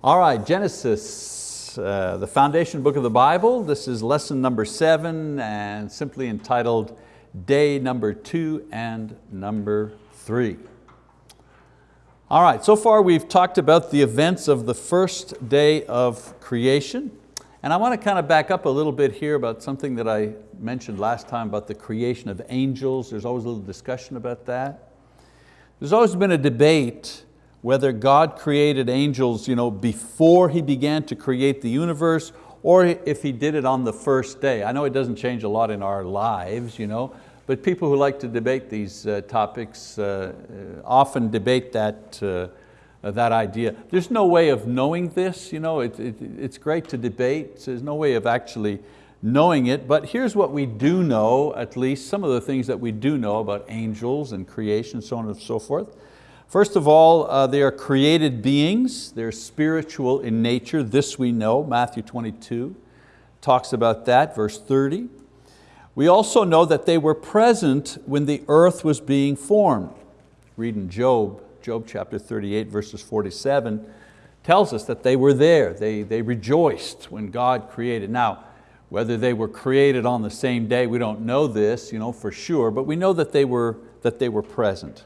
All right, Genesis, uh, the foundation book of the Bible. This is lesson number seven and simply entitled day number two and number three. All right, so far we've talked about the events of the first day of creation. And I want to kind of back up a little bit here about something that I mentioned last time about the creation of angels. There's always a little discussion about that. There's always been a debate whether God created angels you know, before He began to create the universe or if He did it on the first day. I know it doesn't change a lot in our lives, you know, but people who like to debate these uh, topics uh, uh often debate that, uh, that idea. There's no way of knowing this, you know, it, it, it's great to debate, there's no way of actually knowing it, but here's what we do know, at least some of the things that we do know about angels and creation, so on and so forth. First of all, uh, they are created beings. They're spiritual in nature. This we know, Matthew 22 talks about that, verse 30. We also know that they were present when the earth was being formed. Read in Job, Job chapter 38, verses 47, tells us that they were there. They, they rejoiced when God created. Now, whether they were created on the same day, we don't know this you know, for sure, but we know that they were, that they were present.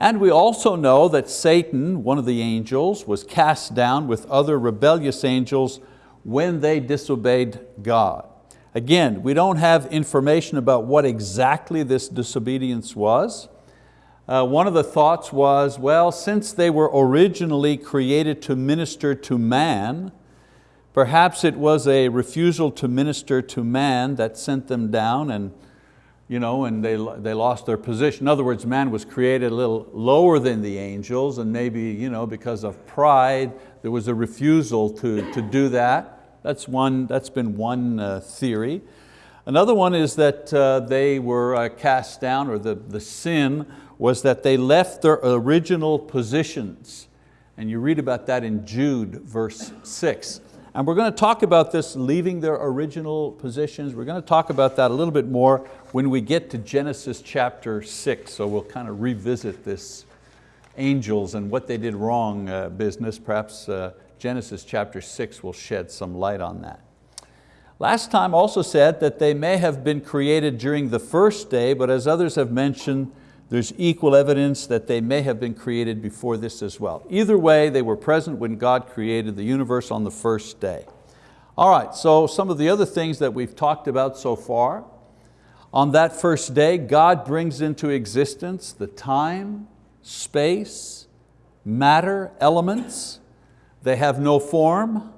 And we also know that Satan, one of the angels, was cast down with other rebellious angels when they disobeyed God. Again, we don't have information about what exactly this disobedience was. Uh, one of the thoughts was, well, since they were originally created to minister to man, perhaps it was a refusal to minister to man that sent them down and you know, and they, they lost their position. In other words, man was created a little lower than the angels and maybe you know, because of pride, there was a refusal to, to do that. That's, one, that's been one uh, theory. Another one is that uh, they were uh, cast down, or the, the sin was that they left their original positions. And you read about that in Jude, verse six. And we're going to talk about this leaving their original positions. We're going to talk about that a little bit more when we get to Genesis chapter six. So we'll kind of revisit this angels and what they did wrong uh, business. Perhaps uh, Genesis chapter six will shed some light on that. Last time also said that they may have been created during the first day, but as others have mentioned, there's equal evidence that they may have been created before this as well. Either way, they were present when God created the universe on the first day. All right, so some of the other things that we've talked about so far. On that first day, God brings into existence the time, space, matter, elements. They have no form,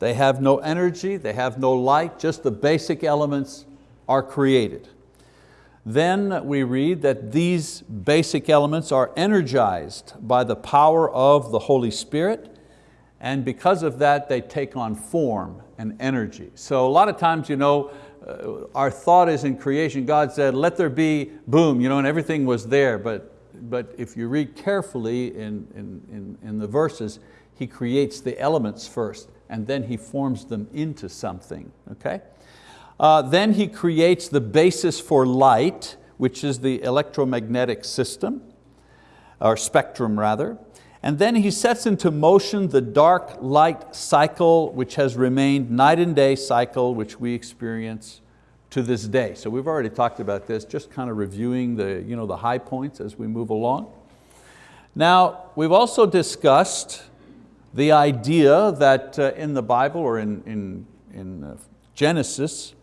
they have no energy, they have no light, just the basic elements are created. Then we read that these basic elements are energized by the power of the Holy Spirit and because of that they take on form and energy. So a lot of times you know, uh, our thought is in creation, God said, let there be, boom, you know, and everything was there. But, but if you read carefully in, in, in, in the verses, He creates the elements first and then He forms them into something, okay? Uh, then he creates the basis for light, which is the electromagnetic system, or spectrum rather. And then he sets into motion the dark light cycle, which has remained night and day cycle, which we experience to this day. So we've already talked about this, just kind of reviewing the, you know, the high points as we move along. Now, we've also discussed the idea that uh, in the Bible or in, in, in uh, Genesis,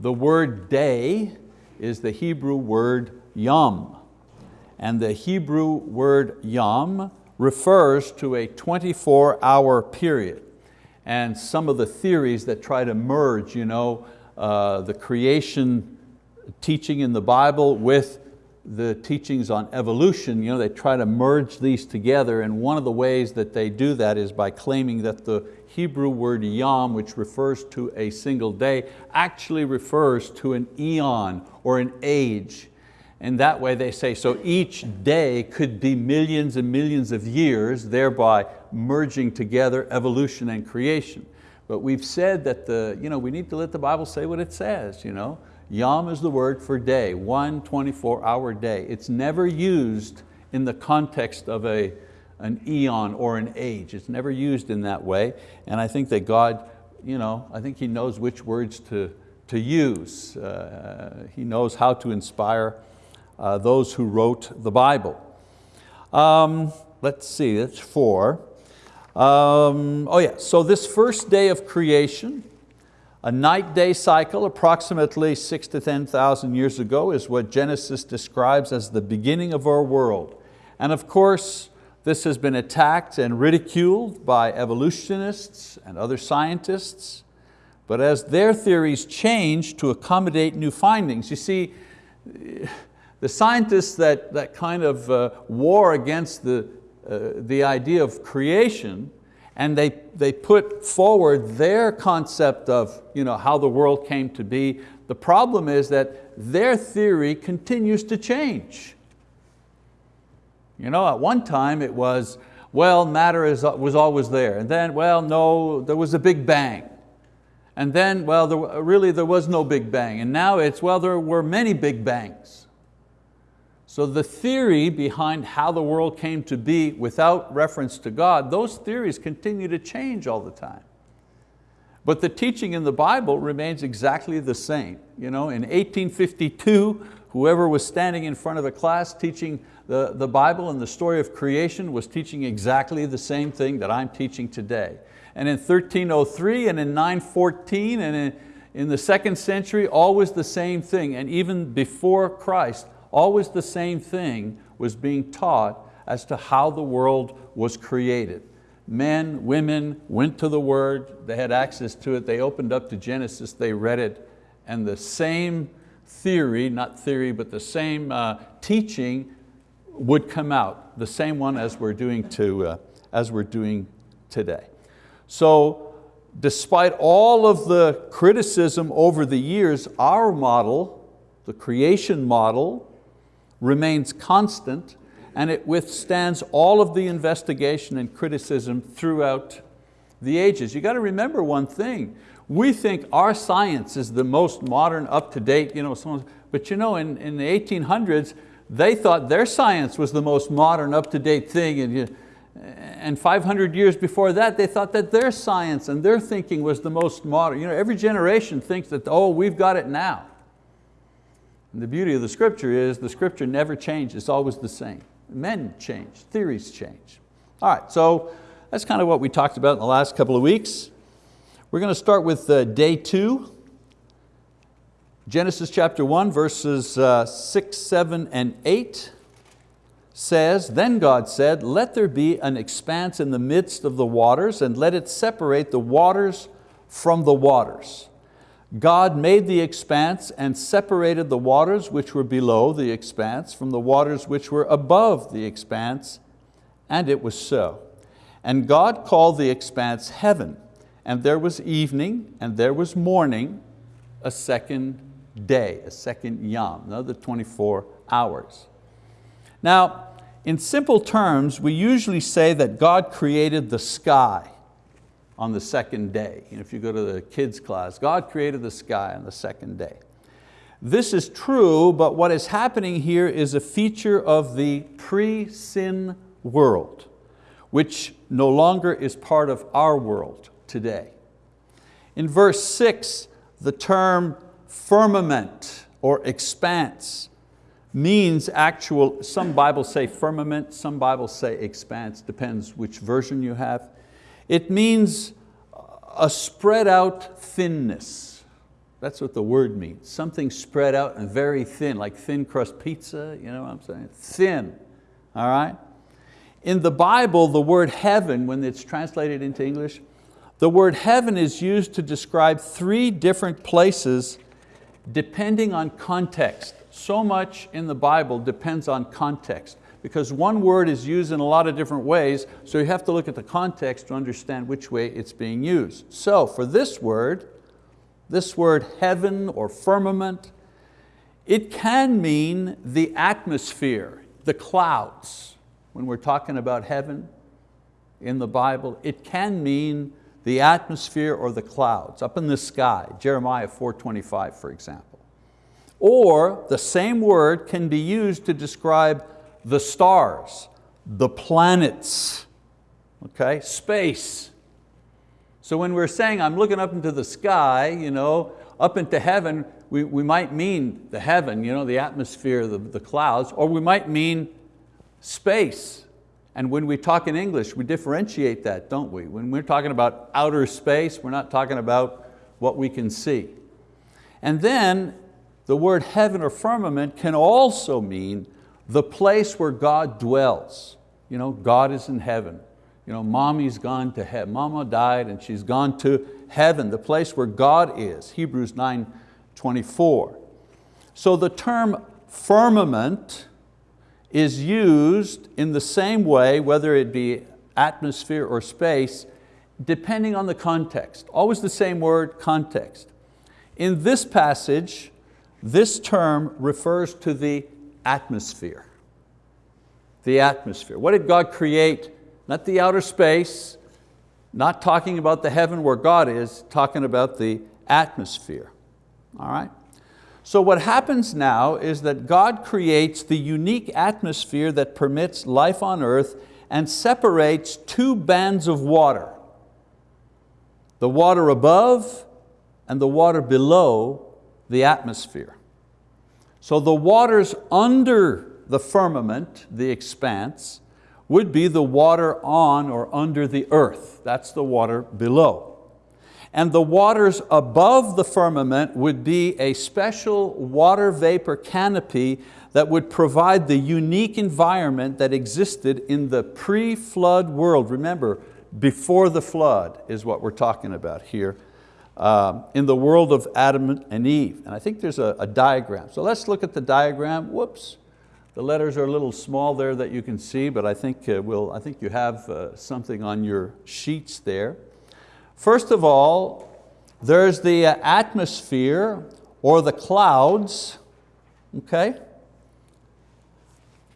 the word day is the Hebrew word yom. And the Hebrew word yom refers to a 24 hour period. And some of the theories that try to merge you know, uh, the creation teaching in the Bible with the teachings on evolution, you know, they try to merge these together and one of the ways that they do that is by claiming that the Hebrew word yom, which refers to a single day, actually refers to an eon or an age. And that way they say, so each day could be millions and millions of years, thereby merging together evolution and creation. But we've said that the, you know, we need to let the Bible say what it says. You know? Yom is the word for day, one 24 hour day. It's never used in the context of a, an eon or an age. It's never used in that way. And I think that God, you know, I think He knows which words to, to use. Uh, he knows how to inspire uh, those who wrote the Bible. Um, let's see, that's four. Um, oh yeah, so this first day of creation, a night-day cycle approximately six to 10,000 years ago is what Genesis describes as the beginning of our world. And of course, this has been attacked and ridiculed by evolutionists and other scientists, but as their theories change to accommodate new findings, you see, the scientists that, that kind of uh, war against the, uh, the idea of creation and they, they put forward their concept of you know, how the world came to be. The problem is that their theory continues to change. You know, at one time it was, well, matter is, was always there. And then, well, no, there was a big bang. And then, well, there, really there was no big bang. And now it's, well, there were many big bangs. So the theory behind how the world came to be without reference to God, those theories continue to change all the time. But the teaching in the Bible remains exactly the same. You know, in 1852, whoever was standing in front of a class teaching the, the Bible and the story of creation was teaching exactly the same thing that I'm teaching today. And in 1303 and in 914 and in, in the second century, always the same thing. And even before Christ, always the same thing was being taught as to how the world was created. Men, women went to the word, they had access to it, they opened up to Genesis, they read it, and the same theory, not theory, but the same uh, teaching would come out, the same one as we're doing, to, uh, as we're doing today. So despite all of the criticism over the years, our model, the creation model, remains constant and it withstands all of the investigation and criticism throughout the ages. You got to remember one thing, we think our science is the most modern, up-to-date, you know, but you know, in, in the 1800s, they thought their science was the most modern, up-to-date thing. And, and 500 years before that, they thought that their science and their thinking was the most modern. You know, every generation thinks that, oh, we've got it now. And the beauty of the scripture is the scripture never changes, it's always the same. Men change, theories change. All right, so that's kind of what we talked about in the last couple of weeks. We're going to start with uh, day two, Genesis chapter 1, verses uh, 6, 7, and 8 says, Then God said, let there be an expanse in the midst of the waters, and let it separate the waters from the waters. God made the expanse and separated the waters which were below the expanse from the waters which were above the expanse, and it was so. And God called the expanse heaven, and there was evening, and there was morning, a second day, a second yom, another 24 hours. Now, in simple terms, we usually say that God created the sky on the second day. If you go to the kids class, God created the sky on the second day. This is true, but what is happening here is a feature of the pre-sin world, which no longer is part of our world today. In verse six, the term firmament or expanse means actual, some Bibles say firmament, some Bibles say expanse, depends which version you have. It means a spread out thinness. That's what the word means, something spread out and very thin, like thin crust pizza, you know what I'm saying? Thin, all right? In the Bible, the word heaven, when it's translated into English, the word heaven is used to describe three different places depending on context. So much in the Bible depends on context because one word is used in a lot of different ways, so you have to look at the context to understand which way it's being used. So for this word, this word heaven or firmament, it can mean the atmosphere, the clouds. When we're talking about heaven in the Bible, it can mean the atmosphere or the clouds, up in the sky, Jeremiah 4.25 for example. Or the same word can be used to describe the stars, the planets, okay, space. So when we're saying I'm looking up into the sky, you know, up into heaven, we, we might mean the heaven, you know, the atmosphere, the, the clouds, or we might mean space. And when we talk in English, we differentiate that, don't we? When we're talking about outer space, we're not talking about what we can see. And then the word heaven or firmament can also mean the place where God dwells. You know, God is in heaven. You know, mommy's gone to heaven. Mama died and she's gone to heaven, the place where God is. Hebrews 9, 24. So the term firmament is used in the same way, whether it be atmosphere or space, depending on the context. Always the same word, context. In this passage, this term refers to the atmosphere. The atmosphere. What did God create? Not the outer space, not talking about the heaven where God is, talking about the atmosphere. All right? So what happens now is that God creates the unique atmosphere that permits life on earth and separates two bands of water. The water above and the water below the atmosphere. So the waters under the firmament, the expanse, would be the water on or under the earth. That's the water below. And the waters above the firmament would be a special water vapor canopy that would provide the unique environment that existed in the pre-flood world. Remember, before the flood is what we're talking about here, uh, in the world of Adam and Eve. And I think there's a, a diagram. So let's look at the diagram. Whoops. The letters are a little small there that you can see, but I think, uh, we'll, I think you have uh, something on your sheets there. First of all, there's the uh, atmosphere or the clouds, okay?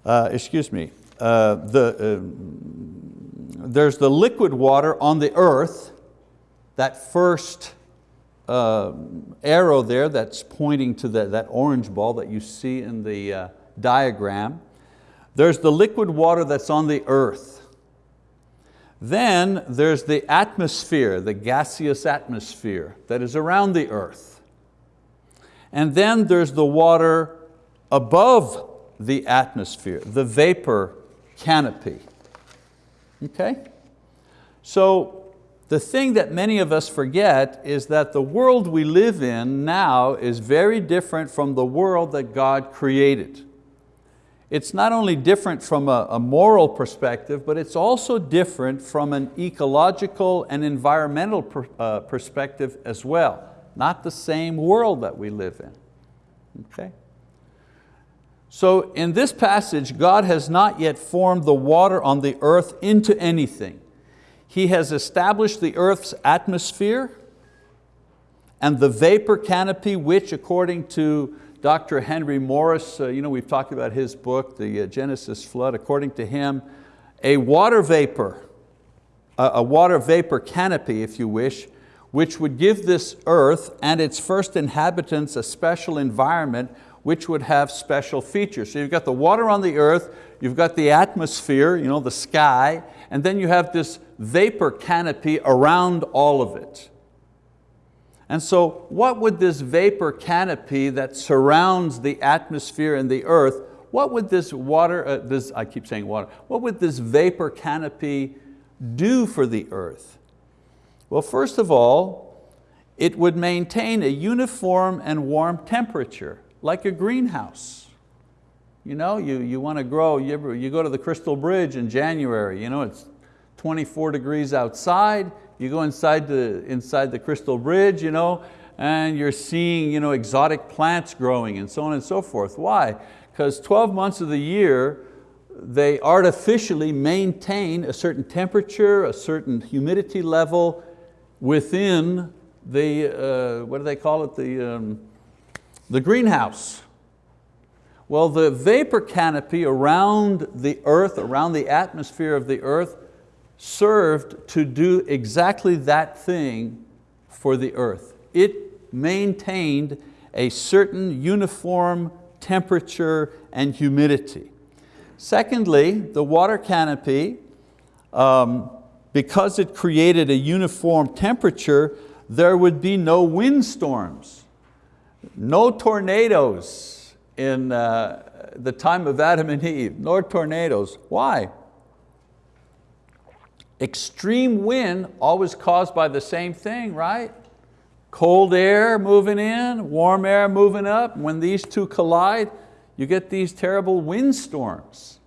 Uh, excuse me. Uh, the, uh, there's the liquid water on the earth, that first uh, arrow there that's pointing to the, that orange ball that you see in the uh, diagram. There's the liquid water that's on the earth. Then there's the atmosphere, the gaseous atmosphere that is around the earth. And then there's the water above the atmosphere, the vapor canopy. Okay? So the thing that many of us forget is that the world we live in now is very different from the world that God created. It's not only different from a, a moral perspective, but it's also different from an ecological and environmental per, uh, perspective as well. Not the same world that we live in, okay? So in this passage, God has not yet formed the water on the earth into anything. He has established the earth's atmosphere and the vapor canopy, which according to Dr. Henry Morris, uh, you know, we've talked about his book, The uh, Genesis Flood, according to him, a water vapor, a, a water vapor canopy, if you wish, which would give this earth and its first inhabitants a special environment which would have special features. So you've got the water on the earth, you've got the atmosphere, you know, the sky, and then you have this vapor canopy around all of it. And so what would this vapor canopy that surrounds the atmosphere and the earth, what would this water, uh, this, I keep saying water, what would this vapor canopy do for the earth? Well, first of all, it would maintain a uniform and warm temperature, like a greenhouse. You know, you, you want to grow, you, you go to the Crystal Bridge in January, you know, it's 24 degrees outside, you go inside the, inside the Crystal Bridge, you know, and you're seeing you know, exotic plants growing and so on and so forth. Why? Because 12 months of the year, they artificially maintain a certain temperature, a certain humidity level within the, uh, what do they call it, the, um, the greenhouse. Well, the vapor canopy around the earth, around the atmosphere of the earth, served to do exactly that thing for the earth. It maintained a certain uniform temperature and humidity. Secondly, the water canopy, um, because it created a uniform temperature, there would be no windstorms, no tornadoes in uh, the time of Adam and Eve, nor tornadoes. Why? Extreme wind always caused by the same thing, right? Cold air moving in, warm air moving up. When these two collide, you get these terrible windstorms.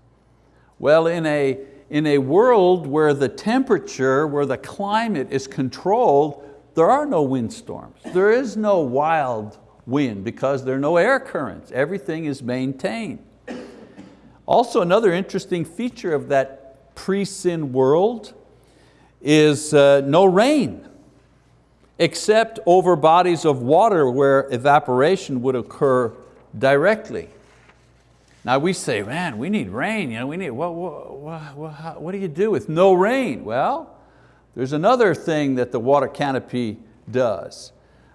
Well, in a, in a world where the temperature, where the climate is controlled, there are no windstorms. There is no wild wind because there are no air currents. Everything is maintained. Also another interesting feature of that pre-sin world is uh, no rain except over bodies of water where evaporation would occur directly. Now we say, man, we need rain. You know, we need, what, what, what, what do you do with no rain? Well, there's another thing that the water canopy does.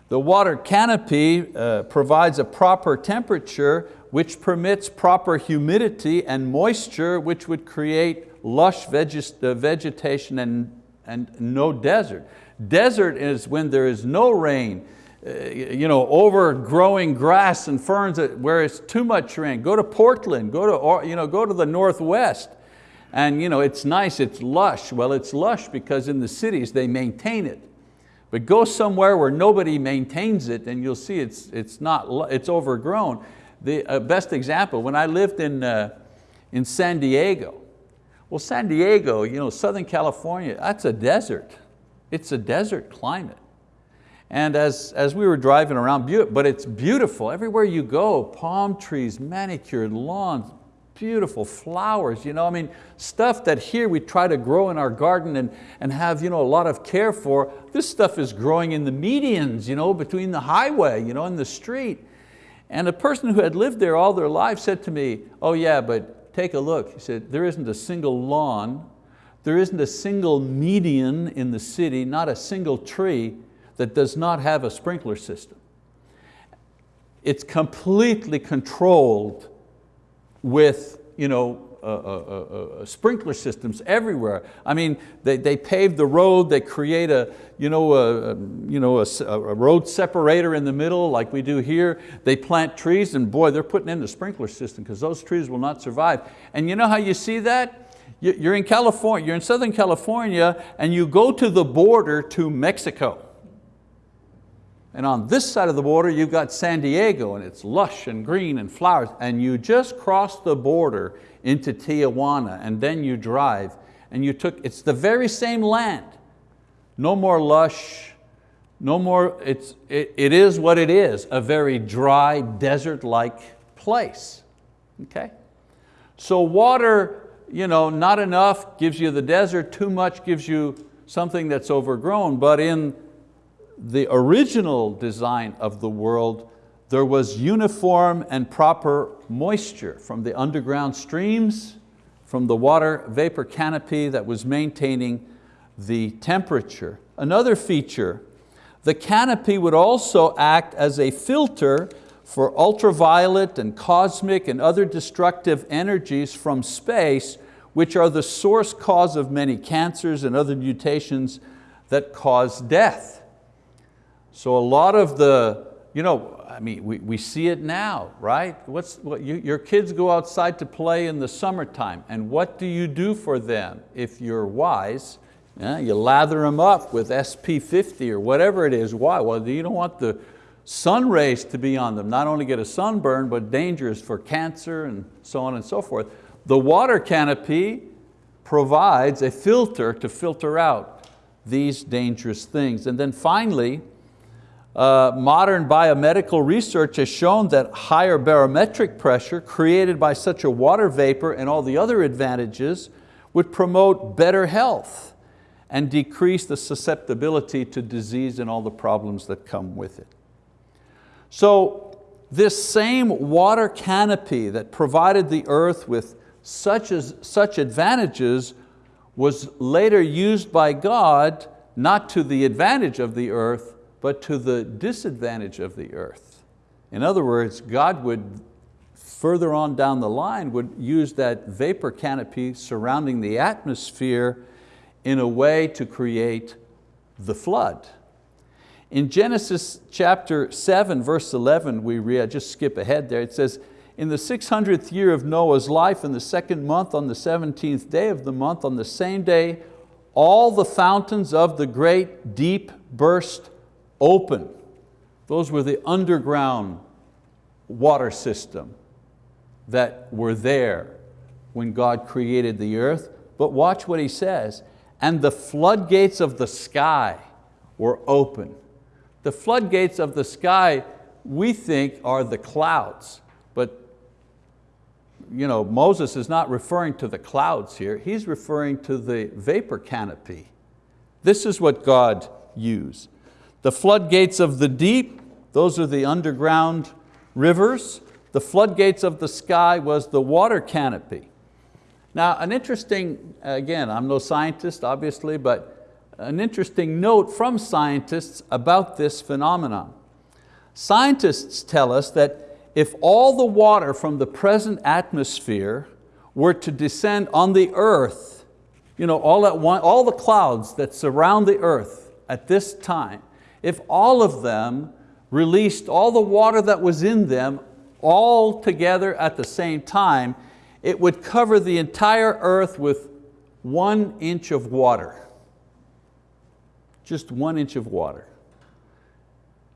The water canopy uh, provides a proper temperature which permits proper humidity and moisture which would create lush uh, vegetation and, and no desert. Desert is when there is no rain, uh, you know, overgrowing grass and ferns where it's too much rain. Go to Portland, go to, you know, go to the Northwest. And you know, it's nice, it's lush. Well, it's lush because in the cities they maintain it. But go somewhere where nobody maintains it and you'll see it's, it's, not, it's overgrown. The uh, best example, when I lived in, uh, in San Diego, well, San Diego, you know, Southern California, that's a desert. It's a desert climate. And as, as we were driving around, but it's beautiful. Everywhere you go, palm trees, manicured lawns, beautiful flowers. You know, I mean, stuff that here we try to grow in our garden and, and have you know, a lot of care for. This stuff is growing in the medians, you know, between the highway, you know, in the street. And a person who had lived there all their life said to me, oh yeah, but take a look. He said, there isn't a single lawn, there isn't a single median in the city, not a single tree that does not have a sprinkler system. It's completely controlled with you know, uh, uh, uh, sprinkler systems everywhere. I mean, they, they pave the road, they create a, you know, a, you know, a, a, road separator in the middle like we do here. They plant trees and boy, they're putting in the sprinkler system because those trees will not survive. And you know how you see that? You're in California, you're in Southern California and you go to the border to Mexico. And on this side of the border, you've got San Diego and it's lush and green and flowers and you just cross the border into Tijuana and then you drive and you took, it's the very same land. No more lush, no more, it's, it, it is what it is, a very dry, desert-like place, okay? So water, you know, not enough gives you the desert, too much gives you something that's overgrown, but in the original design of the world, there was uniform and proper moisture from the underground streams, from the water vapor canopy that was maintaining the temperature. Another feature, the canopy would also act as a filter for ultraviolet and cosmic and other destructive energies from space, which are the source cause of many cancers and other mutations that cause death. So a lot of the, you know, I mean, we, we see it now, right? What's, what, you, your kids go outside to play in the summertime, and what do you do for them if you're wise? Yeah, you lather them up with SPF50 or whatever it is. Why? Well, you don't want the sun rays to be on them. Not only get a sunburn, but dangerous for cancer and so on and so forth. The water canopy provides a filter to filter out these dangerous things. And then finally, uh, modern biomedical research has shown that higher barometric pressure created by such a water vapor and all the other advantages would promote better health and decrease the susceptibility to disease and all the problems that come with it. So this same water canopy that provided the earth with such, as, such advantages was later used by God not to the advantage of the earth, but to the disadvantage of the earth. In other words, God would further on down the line would use that vapor canopy surrounding the atmosphere in a way to create the flood. In Genesis chapter 7, verse 11, we read, just skip ahead there, it says, in the 600th year of Noah's life, in the second month, on the 17th day of the month, on the same day, all the fountains of the great deep burst open. Those were the underground water system that were there when God created the earth. But watch what he says, and the floodgates of the sky were open. The floodgates of the sky we think are the clouds, but you know, Moses is not referring to the clouds here, he's referring to the vapor canopy. This is what God used. The floodgates of the deep, those are the underground rivers. The floodgates of the sky was the water canopy. Now an interesting, again, I'm no scientist obviously, but an interesting note from scientists about this phenomenon. Scientists tell us that if all the water from the present atmosphere were to descend on the earth, you know, all, at one, all the clouds that surround the earth at this time, if all of them released all the water that was in them all together at the same time, it would cover the entire earth with one inch of water. Just one inch of water.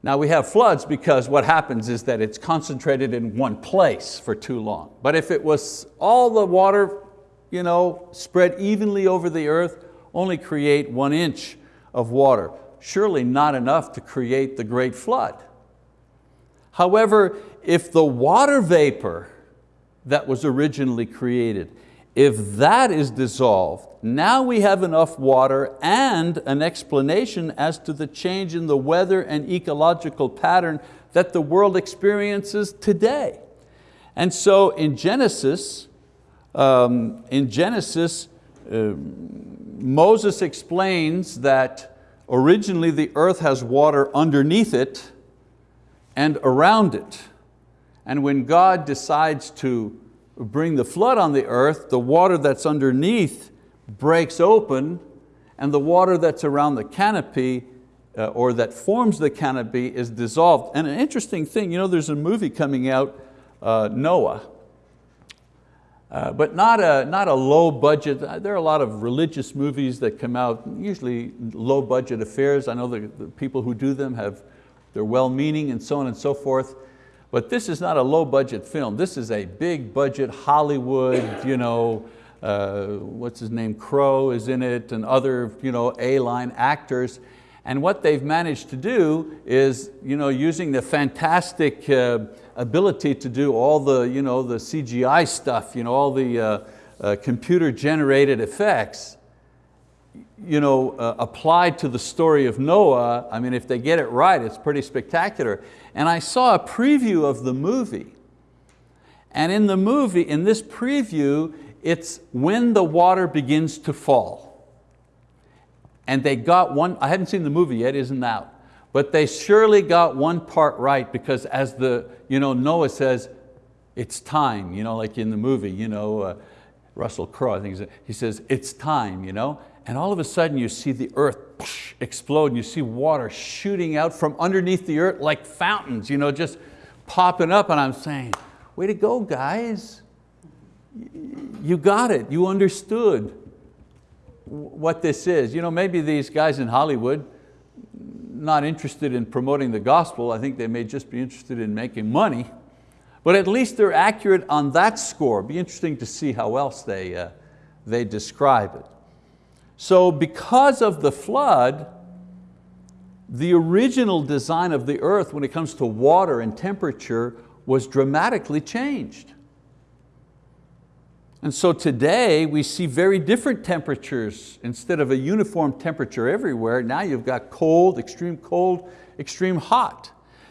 Now we have floods because what happens is that it's concentrated in one place for too long. But if it was all the water you know, spread evenly over the earth, only create one inch of water. Surely not enough to create the great flood. However, if the water vapor that was originally created if that is dissolved, now we have enough water and an explanation as to the change in the weather and ecological pattern that the world experiences today. And so in Genesis, um, in Genesis, uh, Moses explains that originally the earth has water underneath it and around it. And when God decides to bring the flood on the earth, the water that's underneath breaks open and the water that's around the canopy uh, or that forms the canopy is dissolved. And an interesting thing, you know, there's a movie coming out, uh, Noah, uh, but not a, not a low budget. Uh, there are a lot of religious movies that come out, usually low budget affairs. I know the, the people who do them have, they're well-meaning and so on and so forth. But this is not a low budget film. This is a big budget Hollywood, you know, uh, what's his name, Crowe is in it and other you know, A-line actors. And what they've managed to do is you know, using the fantastic uh, ability to do all the, you know, the CGI stuff, you know, all the uh, uh, computer generated effects, you know, uh, applied to the story of Noah, I mean, if they get it right, it's pretty spectacular. And I saw a preview of the movie. And in the movie, in this preview, it's when the water begins to fall. And they got one, I haven't seen the movie yet, isn't out. But they surely got one part right because as the, you know, Noah says, it's time, you know, like in the movie, you know, uh, Russell Crowe, I think he says, it's time, you know? and all of a sudden you see the earth explode and you see water shooting out from underneath the earth like fountains, you know, just popping up and I'm saying, way to go guys. You got it, you understood what this is. You know, maybe these guys in Hollywood, not interested in promoting the gospel, I think they may just be interested in making money, but at least they're accurate on that score. Be interesting to see how else they, uh, they describe it. So because of the flood, the original design of the earth when it comes to water and temperature was dramatically changed. And so today we see very different temperatures. Instead of a uniform temperature everywhere, now you've got cold, extreme cold, extreme hot.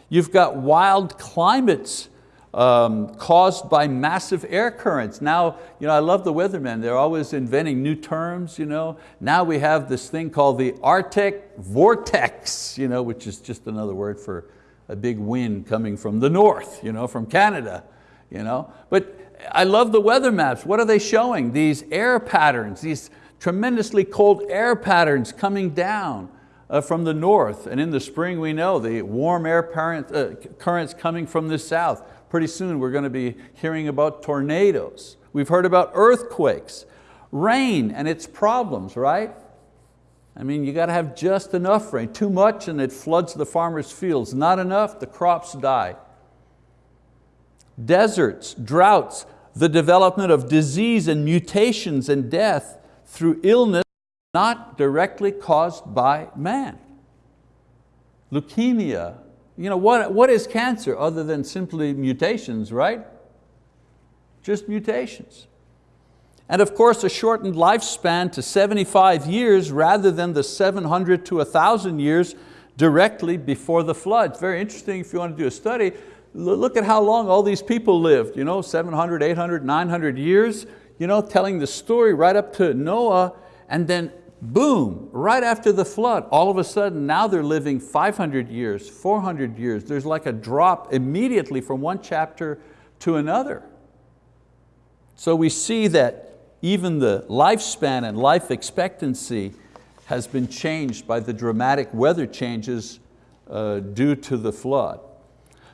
You've got wild climates um, caused by massive air currents. Now, you know, I love the weathermen, they're always inventing new terms. You know. Now we have this thing called the Arctic vortex, you know, which is just another word for a big wind coming from the north, you know, from Canada. You know? But I love the weather maps. What are they showing? These air patterns, these tremendously cold air patterns coming down uh, from the north. And in the spring we know the warm air current, uh, currents coming from the south. Pretty soon we're going to be hearing about tornadoes. We've heard about earthquakes, rain and its problems, right? I mean, you got to have just enough rain. Too much and it floods the farmer's fields. Not enough, the crops die. Deserts, droughts, the development of disease and mutations and death through illness not directly caused by man. Leukemia, you know, what, what is cancer other than simply mutations, right? Just mutations. And of course a shortened lifespan to 75 years rather than the 700 to 1,000 years directly before the flood. It's very interesting if you want to do a study, look at how long all these people lived, you know, 700, 800, 900 years, you know, telling the story right up to Noah and then boom, right after the flood, all of a sudden now they're living 500 years, 400 years. There's like a drop immediately from one chapter to another. So we see that even the lifespan and life expectancy has been changed by the dramatic weather changes uh, due to the flood.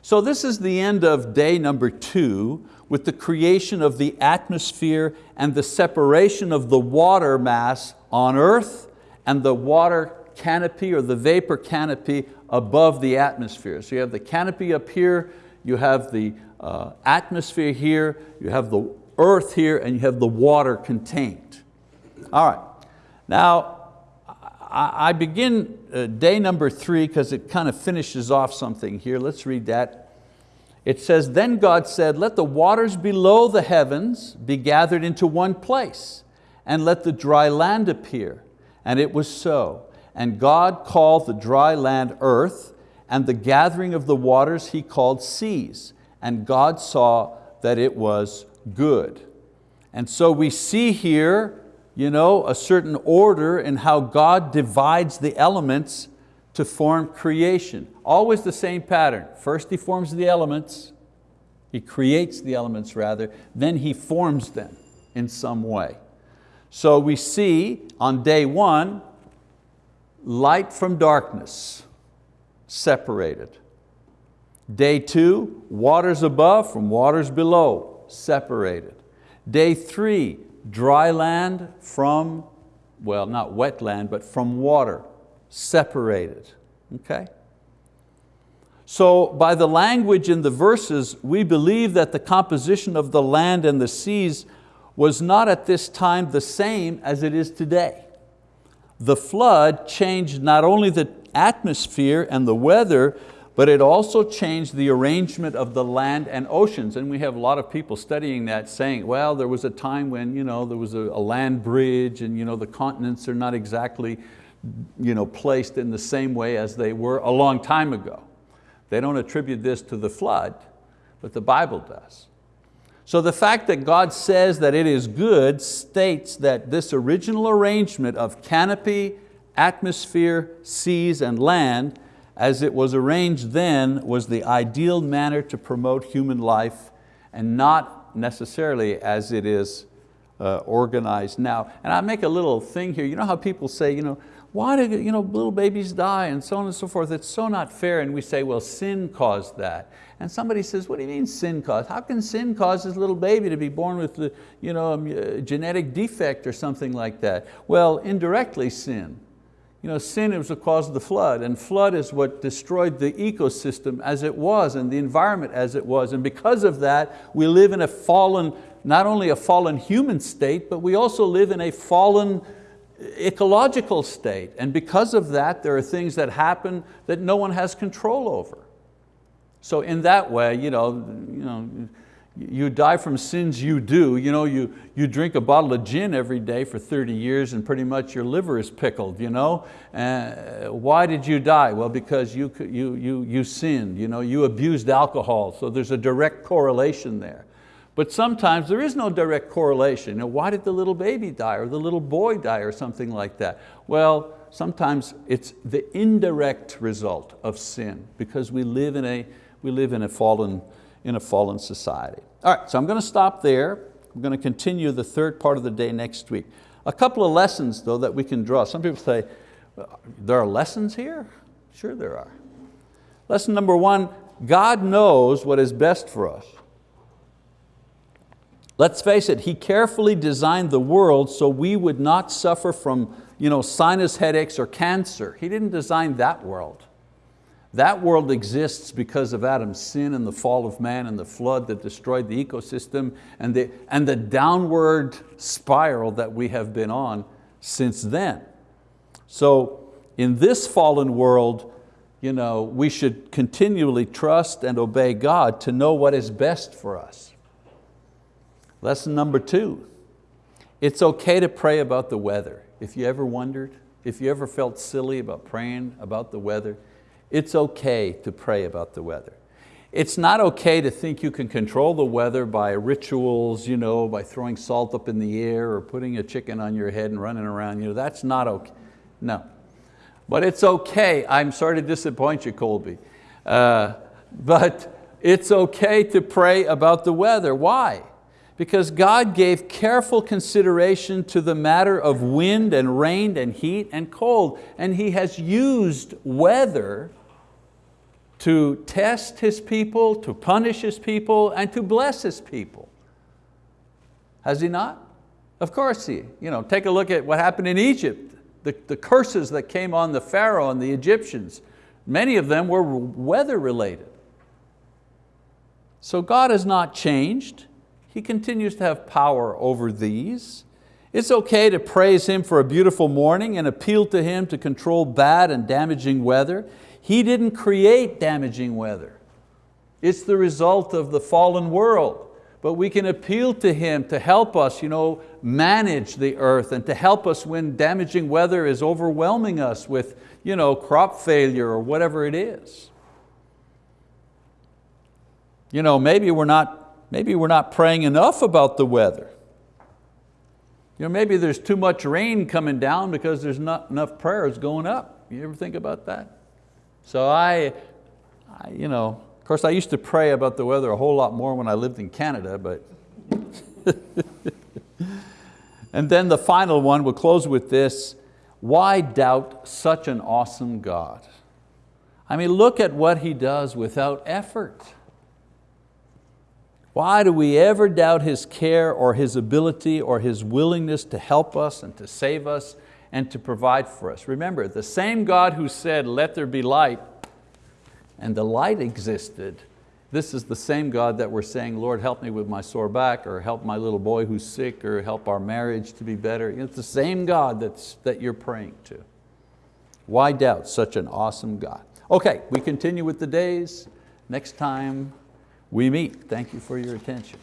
So this is the end of day number two with the creation of the atmosphere and the separation of the water mass on earth and the water canopy or the vapor canopy above the atmosphere. So you have the canopy up here, you have the uh, atmosphere here, you have the earth here, and you have the water contained. All right, now I begin uh, day number three because it kind of finishes off something here. Let's read that. It says, then God said, let the waters below the heavens be gathered into one place and let the dry land appear. And it was so. And God called the dry land earth, and the gathering of the waters he called seas. And God saw that it was good. And so we see here you know, a certain order in how God divides the elements to form creation. Always the same pattern. First He forms the elements, He creates the elements rather, then He forms them in some way. So we see on day one, light from darkness, separated. Day two, waters above from waters below, separated. Day three, dry land from, well, not wet land, but from water, separated, okay? So by the language in the verses, we believe that the composition of the land and the seas was not at this time the same as it is today. The flood changed not only the atmosphere and the weather, but it also changed the arrangement of the land and oceans. And we have a lot of people studying that saying, well, there was a time when you know, there was a, a land bridge and you know, the continents are not exactly you know, placed in the same way as they were a long time ago. They don't attribute this to the flood, but the Bible does. So the fact that God says that it is good states that this original arrangement of canopy, atmosphere, seas, and land, as it was arranged then, was the ideal manner to promote human life and not necessarily as it is uh, organized now. And I make a little thing here, you know how people say, you know, why do you know, little babies die and so on and so forth? It's so not fair. And we say, well, sin caused that. And somebody says, what do you mean sin caused? How can sin cause this little baby to be born with the, you know, a genetic defect or something like that? Well, indirectly sin. You know, sin was the cause of the flood, and flood is what destroyed the ecosystem as it was and the environment as it was. And because of that, we live in a fallen, not only a fallen human state, but we also live in a fallen ecological state. And because of that, there are things that happen that no one has control over. So in that way, you know, you, know, you die from sins you do. You, know, you, you drink a bottle of gin every day for 30 years and pretty much your liver is pickled. You know? Uh, why did you die? Well, because you, you, you, you sinned, you, know, you abused alcohol, so there's a direct correlation there. But sometimes there is no direct correlation. You know, why did the little baby die or the little boy die or something like that? Well, sometimes it's the indirect result of sin because we live in a, we live in a fallen, in a fallen society. All right, so I'm going to stop there. I'm going to continue the third part of the day next week. A couple of lessons though that we can draw. Some people say, there are lessons here? Sure there are. Lesson number one, God knows what is best for us. Let's face it, He carefully designed the world so we would not suffer from you know, sinus headaches or cancer. He didn't design that world. That world exists because of Adam's sin and the fall of man and the flood that destroyed the ecosystem and the, and the downward spiral that we have been on since then. So in this fallen world, you know, we should continually trust and obey God to know what is best for us. Lesson number two, it's okay to pray about the weather. If you ever wondered, if you ever felt silly about praying about the weather, it's okay to pray about the weather. It's not okay to think you can control the weather by rituals, you know, by throwing salt up in the air or putting a chicken on your head and running around. You know, that's not okay, no. But it's okay, I'm sorry to disappoint you, Colby. Uh, but it's okay to pray about the weather. Why? because God gave careful consideration to the matter of wind and rain and heat and cold. And He has used weather to test His people, to punish His people, and to bless His people. Has He not? Of course He. You know, take a look at what happened in Egypt, the, the curses that came on the Pharaoh and the Egyptians. Many of them were weather related. So God has not changed. He continues to have power over these. It's okay to praise Him for a beautiful morning and appeal to Him to control bad and damaging weather. He didn't create damaging weather. It's the result of the fallen world. But we can appeal to Him to help us you know, manage the earth and to help us when damaging weather is overwhelming us with you know, crop failure or whatever it is. You know, maybe we're not Maybe we're not praying enough about the weather. You know, maybe there's too much rain coming down because there's not enough prayers going up. You ever think about that? So I, I you know, of course I used to pray about the weather a whole lot more when I lived in Canada, but and then the final one, we'll close with this, why doubt such an awesome God? I mean, look at what He does without effort. Why do we ever doubt His care or His ability or His willingness to help us and to save us and to provide for us? Remember, the same God who said, let there be light, and the light existed, this is the same God that we're saying, Lord, help me with my sore back, or help my little boy who's sick, or help our marriage to be better. It's the same God that's, that you're praying to. Why doubt such an awesome God? Okay, we continue with the days. Next time, we meet. Thank you for your attention.